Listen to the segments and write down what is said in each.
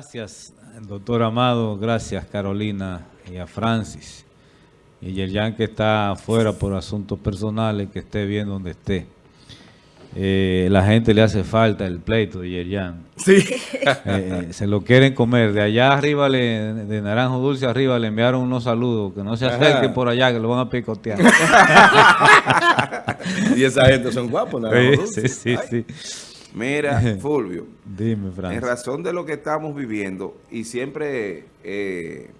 Gracias, doctor Amado. Gracias, Carolina y a Francis. Y Yerjan que está afuera por asuntos personales, que esté bien donde esté. Eh, la gente le hace falta el pleito de Yerjan. Sí. Eh, eh, se lo quieren comer. De allá arriba, le, de Naranjo Dulce arriba, le enviaron unos saludos. Que no se acerquen por allá, que lo van a picotear. y esa gente son guapos, Naranjo Sí, sí, sí. Mira, Fulvio. Dime, Francis. En razón de lo que estamos viviendo, y siempre eh,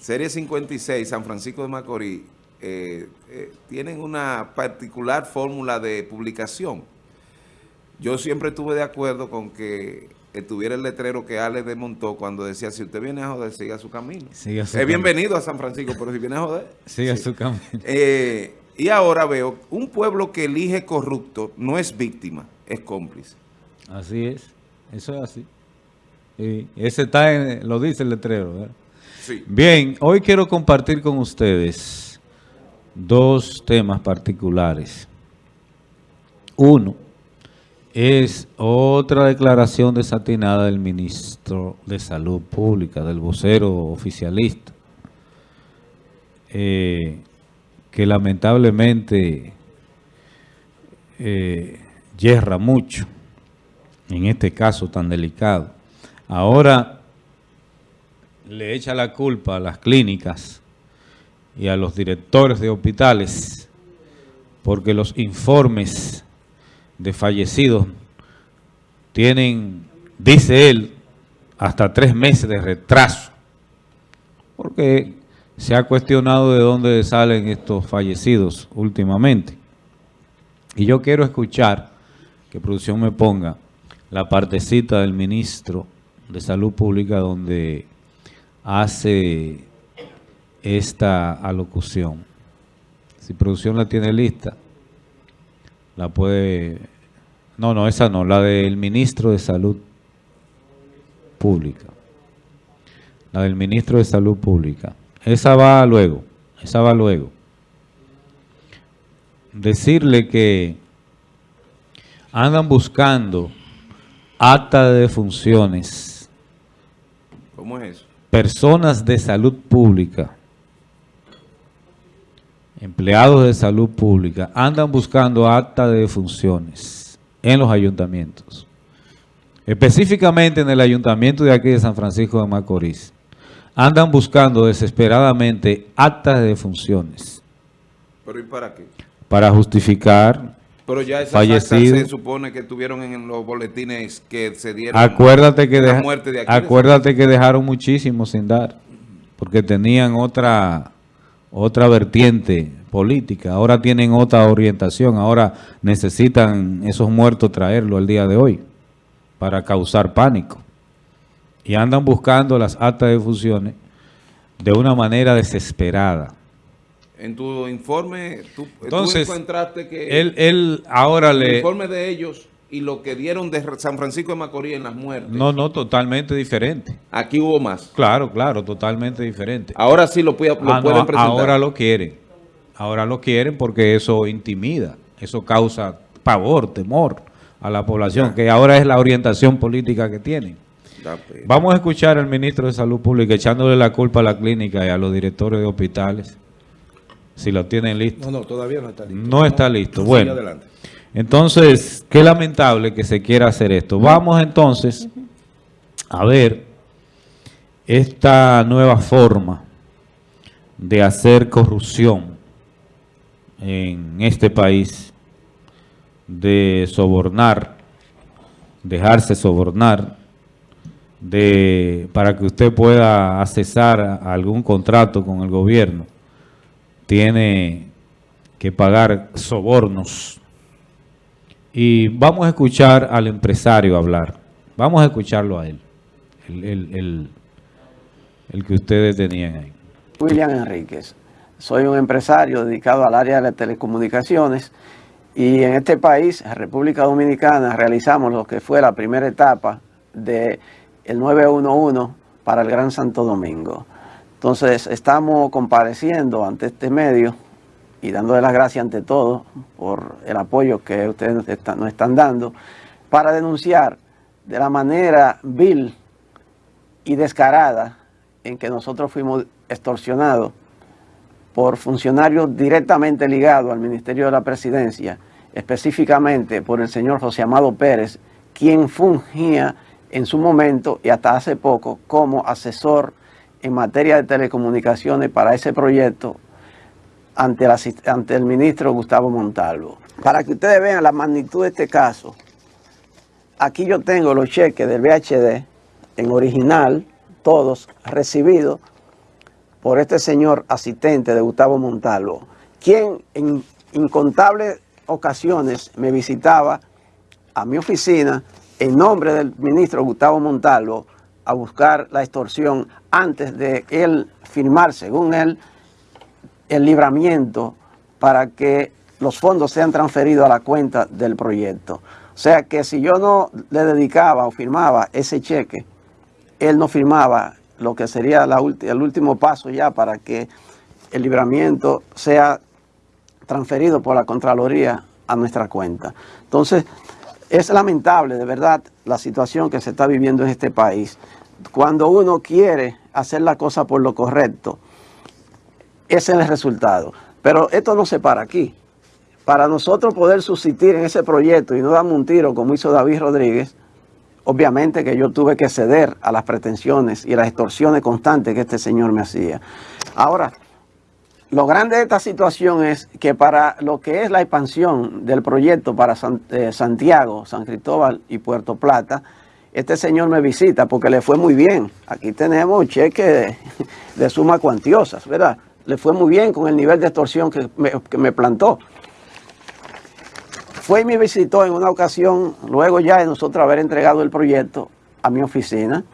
Serie 56, San Francisco de Macorís, eh, eh, tienen una particular fórmula de publicación. Yo siempre estuve de acuerdo con que estuviera el letrero que Ale desmontó cuando decía, si usted viene a joder, siga su camino. Siga su es camino. bienvenido a San Francisco, pero si viene a joder... Siga sí. su camino. Eh, y ahora veo, un pueblo que elige corrupto no es víctima, es cómplice. Así es. Eso es así. Y ese está en, lo dice el letrero. ¿verdad? Sí. Bien, hoy quiero compartir con ustedes dos temas particulares. Uno es otra declaración desatinada del ministro de Salud Pública, del vocero oficialista, eh, que lamentablemente eh, yerra mucho en este caso tan delicado. Ahora le echa la culpa a las clínicas y a los directores de hospitales porque los informes de fallecidos tienen, dice él, hasta tres meses de retraso. Porque se ha cuestionado de dónde salen estos fallecidos últimamente. Y yo quiero escuchar, que producción me ponga, la partecita del ministro de Salud Pública donde hace esta alocución. Si producción la tiene lista, la puede... No, no, esa no, la del ministro de Salud Pública. La del ministro de Salud Pública. Esa va luego, esa va luego. Decirle que andan buscando acta de defunciones, ¿Cómo es eso? personas de salud pública, empleados de salud pública, andan buscando acta de defunciones en los ayuntamientos. Específicamente en el ayuntamiento de aquí de San Francisco de Macorís. Andan buscando desesperadamente actas de defunciones ¿Pero y para qué? para justificar Pero ya esas Fallecido. se supone que estuvieron en los boletines que se dieron. Acuérdate que, la deja- muerte de Aquiles. acuérdate que dejaron muchísimo sin dar, porque tenían otra, otra vertiente política, ahora tienen otra orientación, ahora necesitan esos muertos traerlo al día de hoy para causar pánico. Y andan buscando las actas de fusiones de una manera desesperada. En tu informe, tú, tú Entonces, encontraste que Él, él ahora el le... informe de ellos y lo que dieron de San Francisco de Macorís en las muertes, No, no, totalmente diferente. aquí hubo más. Claro, claro, totalmente diferente. Ahora sí lo, puede- lo Ah, no, pueden presentar. ahora lo quieren. Ahora lo quieren porque eso intimida, eso causa pavor, temor a la población, que ahora es la orientación política que tienen. Vamos a escuchar al ministro de Salud Pública echándole la culpa a la clínica y a los directores de hospitales, si lo tienen listo. No, no, todavía no está listo. No está listo. Bueno, adelante. entonces, qué lamentable que se quiera hacer esto. Vamos entonces a ver esta nueva forma de hacer corrupción en este país, de sobornar, dejarse sobornar, de para que usted pueda accesar a algún contrato con el gobierno, tiene que pagar sobornos. Y vamos a escuchar al empresario hablar. Vamos a escucharlo a él, el, que ustedes tenían ahí. William Enríquez. Soy un empresario dedicado al área de las telecomunicaciones y en este país, República Dominicana, realizamos lo que fue la primera etapa del 911 para el Gran Santo Domingo. Entonces, estamos compareciendo ante este medio y dándole las gracias ante todo por el apoyo que ustedes nos están, están dando para denunciar de la manera vil y descarada en que nosotros fuimos extorsionados por funcionarios directamente ligados al Ministerio de la Presidencia, específicamente por el señor José Amado Pérez, quien fungía en su momento y hasta hace poco como asesor en materia de telecomunicaciones para ese proyecto ante el, ministro Gustavo Montalvo. Para que ustedes vean la magnitud de este caso, aquí yo tengo los cheques del VHD en original, todos recibidos por este señor asistente de Gustavo Montalvo, quien en incontables ocasiones me visitaba a mi oficina en nombre del ministro Gustavo Montalvo a buscar la extorsión antes de él firmar, según él, el libramiento para que los fondos sean transferidos a la cuenta del proyecto. O sea que si yo no le dedicaba o firmaba ese cheque, él no firmaba lo que sería el último paso ya para que el libramiento sea transferido por la Contraloría a nuestra cuenta. Entonces, es lamentable, de verdad, la situación que se está viviendo en este país. Cuando uno quiere hacer la cosa por lo correcto, ese es el resultado. Pero esto no se para aquí. Para nosotros poder subsistir en ese proyecto y no darme un tiro como hizo David Rodríguez, obviamente que yo tuve que ceder a las pretensiones y las extorsiones constantes que este señor me hacía. Ahora, lo grande de esta situación es que para lo que es la expansión del proyecto para eh, Santiago, San Cristóbal y Puerto Plata, este señor me visita porque le fue muy bien. Aquí tenemos cheques de, suma cuantiosas, ¿verdad? Le fue muy bien con el nivel de extorsión que que me plantó. Fue y me visitó en una ocasión, luego ya de nosotros haber entregado el proyecto a mi oficina,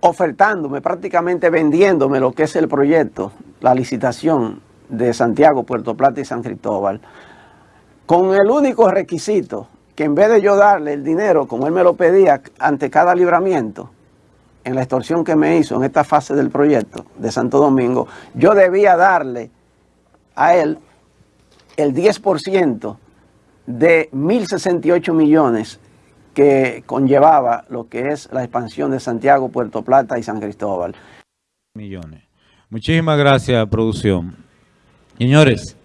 ofertándome, prácticamente vendiéndome lo que es el proyecto, la licitación de Santiago, Puerto Plata y San Cristóbal, con el único requisito que en vez de yo darle el dinero como él me lo pedía ante cada libramiento, en la extorsión que me hizo en esta fase del proyecto de Santo Domingo, yo debía darle a él el 10% de 1.068 millones que conllevaba lo que es la expansión de Santiago, Puerto Plata y San Cristóbal. Millones. Muchísimas gracias, producción. Señores,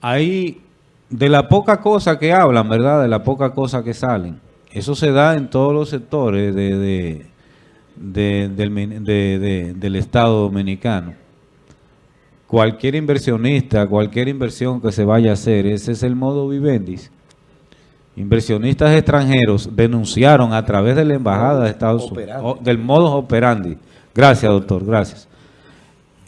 ahí de la poca cosa que hablan, ¿verdad? De la poca cosa que salen. Eso se da en todos los sectores de, del Estado Dominicano cualquier inversionista, cualquier inversión que se vaya a hacer, ese es el modo vivendis. Inversionistas extranjeros denunciaron a través de la Embajada de Estados Unidos, del modo operandi. Gracias, doctor, gracias.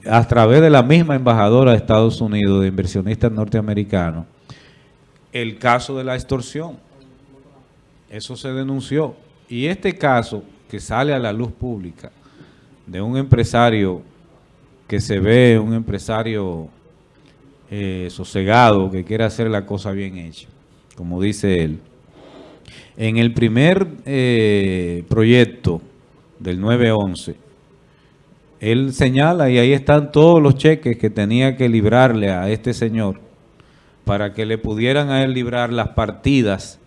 A través de la misma embajadora de Estados Unidos, de inversionistas norteamericanos, el caso de la extorsión. Eso se denunció. Y este caso que sale a la luz pública de un empresario que se ve un empresario eh, sosegado, que quiere hacer la cosa bien hecha, como dice él. En el primer eh, proyecto del 911, él señala y ahí están todos los cheques que tenía que librarle a este señor para que le pudieran a él librar las partidas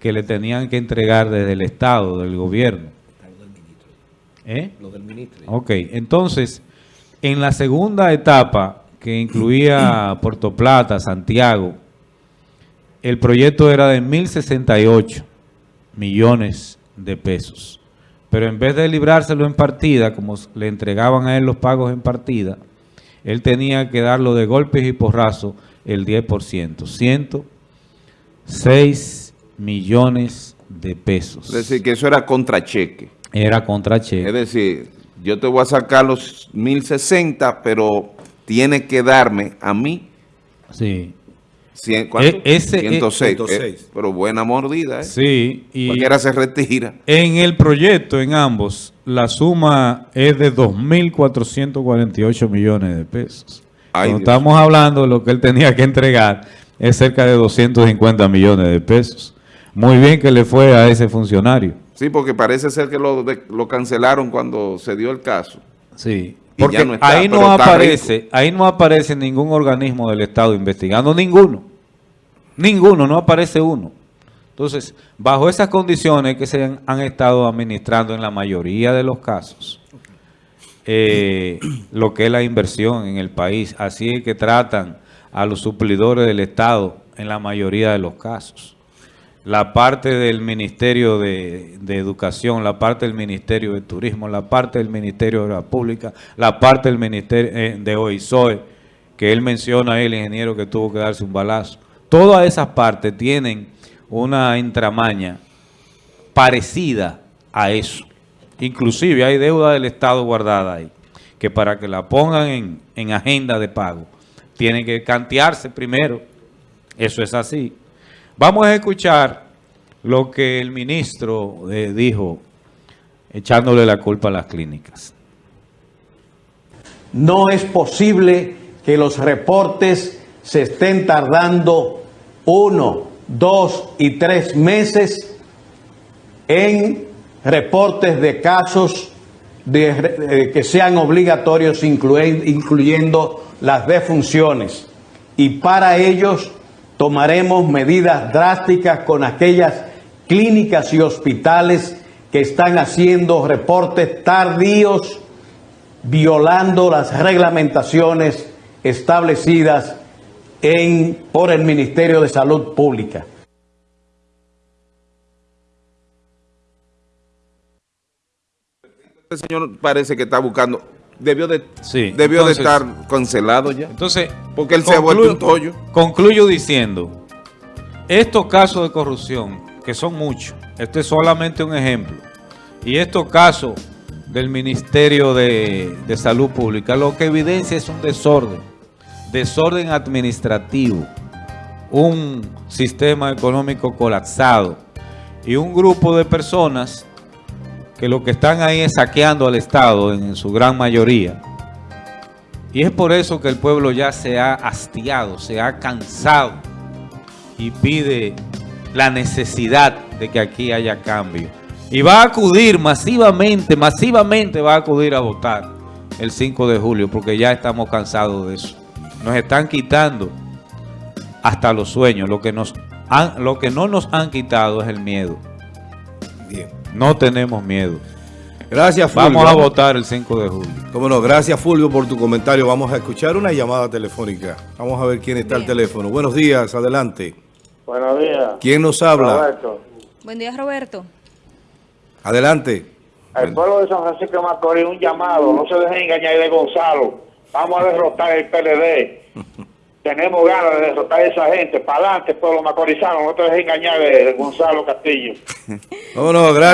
que le tenían que entregar desde el Estado, del gobierno. ¿Eh? Lo del ministro. Ok, entonces... En la segunda etapa, que incluía Puerto Plata, Santiago, el proyecto era de 1.068 millones de pesos. Pero en vez de librárselo en partida, como le entregaban a él los pagos en partida, él tenía que darlo de golpes y porrazo el 10%. 106 millones de pesos. Es decir, que eso era contracheque. Era contracheque. Es decir, yo te voy a sacar los 1060, pero tiene que darme a mí. Sí. ¿Cuánto? E, ese, 106. Eh, pero buena mordida, ¿eh? Sí. Y Cualquiera se retira. En el proyecto, en ambos, la suma es de 2.448 millones de pesos. Cuando estamos hablando de lo que él tenía que entregar, es cerca de 250 millones de pesos. Muy bien que le fue a ese funcionario. Sí, porque parece ser que lo, lo cancelaron cuando se dio el caso. Sí, porque ahí no aparece, ahí no aparece ningún organismo del Estado investigando, ninguno. Ninguno, no aparece uno. Entonces, bajo esas condiciones que se han, han estado administrando en la mayoría de los casos, eh, lo que es la inversión en el país. Así es que tratan a los suplidores del Estado en la mayoría de los casos. La parte del Ministerio de, Educación, la parte del Ministerio de Turismo, la parte del Ministerio de la Pública, la parte del Ministerio eh, de OISOE, que él menciona el ingeniero que tuvo que darse un balazo. Todas esas partes tienen una entramaña parecida a eso. Inclusive hay deuda del Estado guardada ahí, que para que la pongan en, en agenda de pago, tienen que cantearse primero. Eso es así. Vamos a escuchar lo que el ministro eh, dijo, echándole la culpa a las clínicas. No es posible que los reportes se estén tardando uno, dos y tres meses en reportes de casos eh, que sean obligatorios, incluye- incluyendo las defunciones. Y para ellos tomaremos medidas drásticas con aquellas clínicas y hospitales que están haciendo reportes tardíos, violando las reglamentaciones establecidas por el Ministerio de Salud Pública. Este señor parece que está buscando, debió de, Sí, debió entonces- de estar cancelado ya. Entonces, Porque él se ha vuelto un tollo. Concluyo diciendo, estos casos de corrupción, que son muchos, este es solamente un ejemplo, y estos casos del Ministerio de, de Salud Pública, lo que evidencia es un desorden, desorden administrativo, un sistema económico colapsado y un grupo de personas que lo que están ahí es saqueando al Estado en su gran mayoría. Y es por eso que el pueblo ya se ha hastiado, se ha cansado y pide la necesidad de que aquí haya cambio. Y va a acudir masivamente, masivamente va a acudir a votar el 5 de julio porque ya estamos cansados de eso. Nos están quitando hasta los sueños. Lo que, nos lo que no nos han quitado es el miedo. Bien. No tenemos miedo. Gracias, Fulvio. Vamos a votar el 5 de julio. Cómo no, gracias, Fulvio, por tu comentario. Vamos a escuchar una llamada telefónica. Vamos a ver quién está al teléfono. Buenos días, adelante. Buenos días. ¿Quién nos habla? Roberto. Buen día, Roberto. Adelante. El pueblo de San Francisco de Macorís, un llamado. No se dejen engañar de Gonzalo. Vamos a derrotar el PLD. Tenemos ganas de derrotar a esa gente. Para adelante, pueblo macorizano. No te dejes engañar de, de Gonzalo Castillo. Vámonos, gracias.